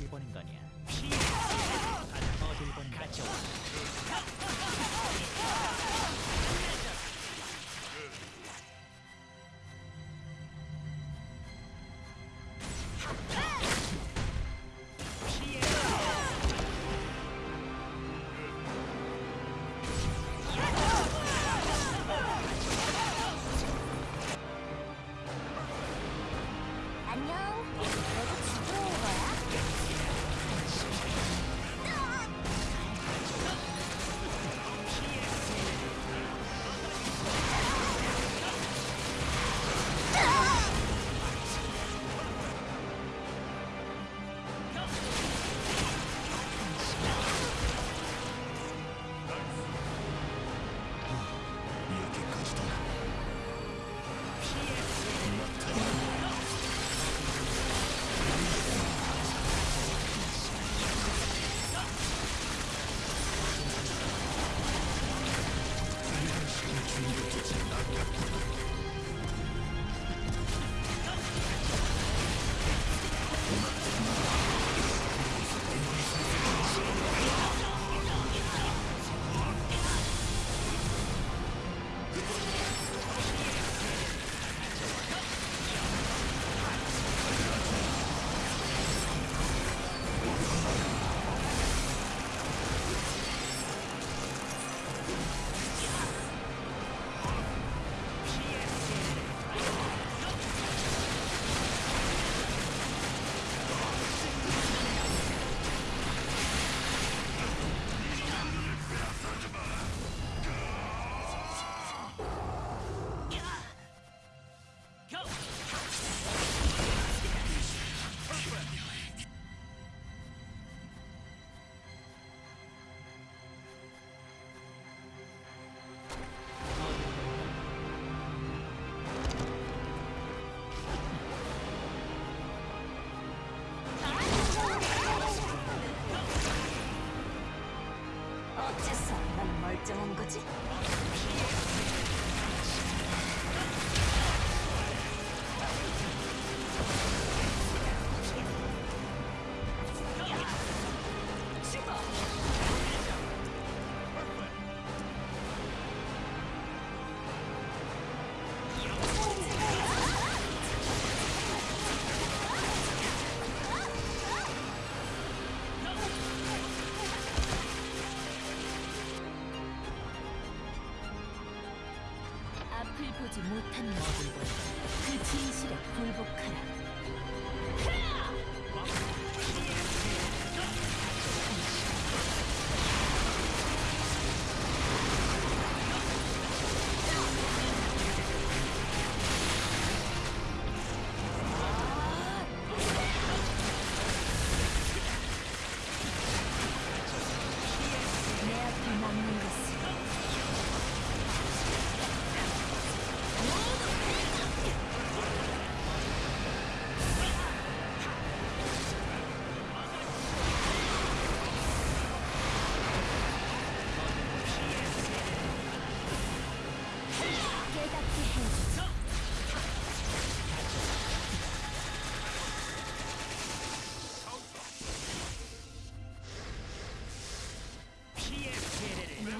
1번 인간이야. 어째서 난 멀쩡한 거지? 보지 못한 너그 진실에 굴복하라.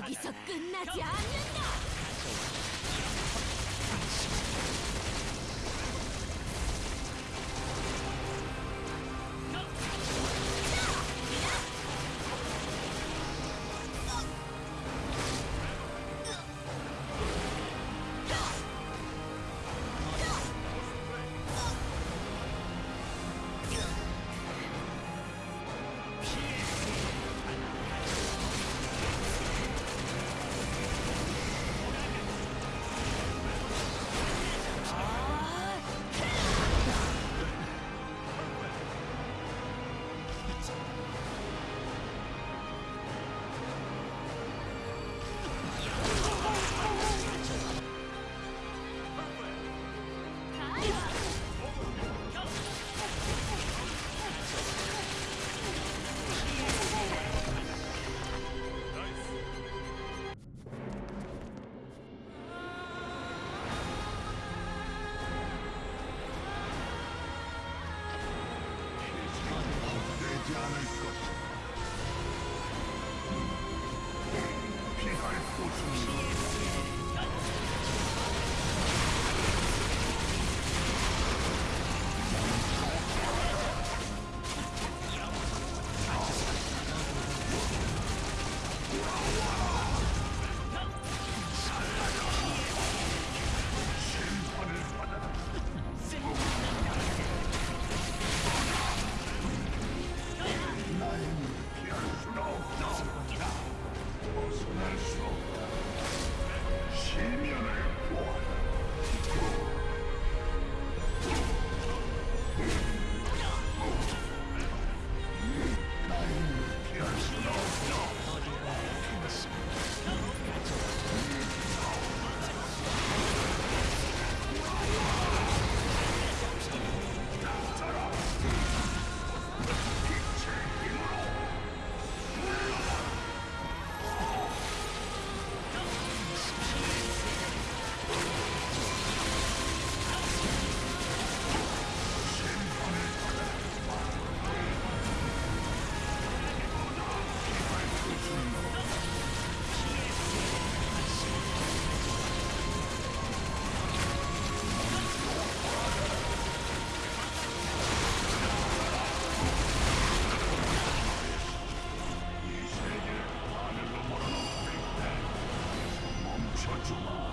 여기서 끝나지 않는다! July.